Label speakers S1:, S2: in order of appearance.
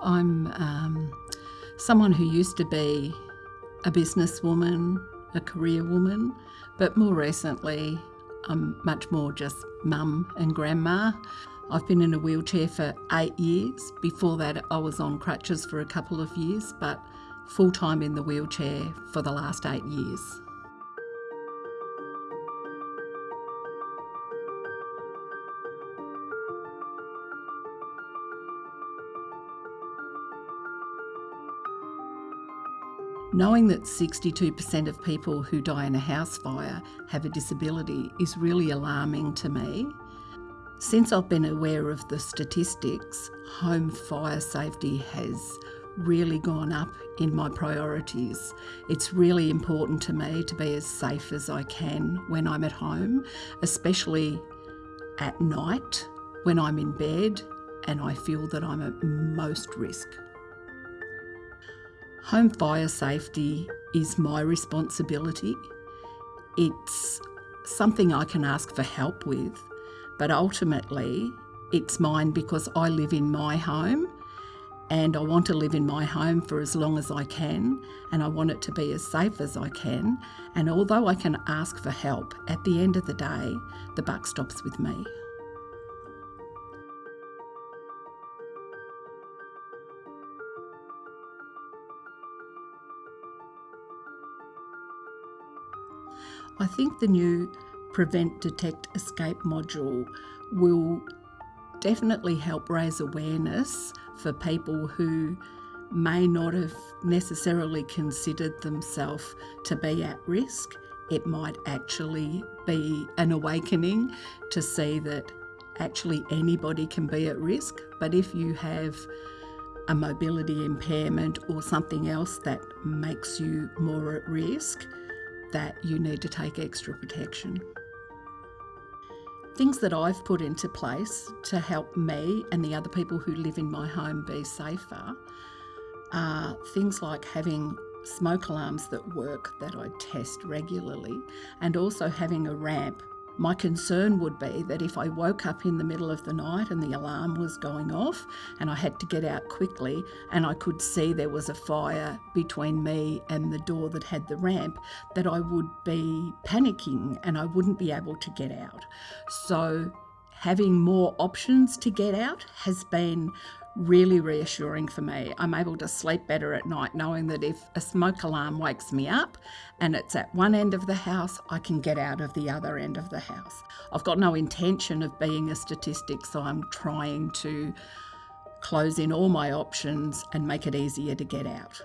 S1: I'm um, someone who used to be a businesswoman, a career woman, but more recently, I'm much more just mum and grandma. I've been in a wheelchair for eight years. Before that, I was on crutches for a couple of years, but full time in the wheelchair for the last eight years. Knowing that 62% of people who die in a house fire have a disability is really alarming to me. Since I've been aware of the statistics, home fire safety has really gone up in my priorities. It's really important to me to be as safe as I can when I'm at home, especially at night when I'm in bed and I feel that I'm at most risk. Home fire safety is my responsibility. It's something I can ask for help with, but ultimately it's mine because I live in my home and I want to live in my home for as long as I can and I want it to be as safe as I can. And although I can ask for help, at the end of the day, the buck stops with me. I think the new Prevent, Detect, Escape module will definitely help raise awareness for people who may not have necessarily considered themselves to be at risk. It might actually be an awakening to see that actually anybody can be at risk, but if you have a mobility impairment or something else that makes you more at risk, that you need to take extra protection. Things that I've put into place to help me and the other people who live in my home be safer are things like having smoke alarms that work that I test regularly and also having a ramp my concern would be that if I woke up in the middle of the night and the alarm was going off and I had to get out quickly and I could see there was a fire between me and the door that had the ramp, that I would be panicking and I wouldn't be able to get out. So having more options to get out has been really reassuring for me. I'm able to sleep better at night knowing that if a smoke alarm wakes me up and it's at one end of the house, I can get out of the other end of the house. I've got no intention of being a statistic, so I'm trying to close in all my options and make it easier to get out.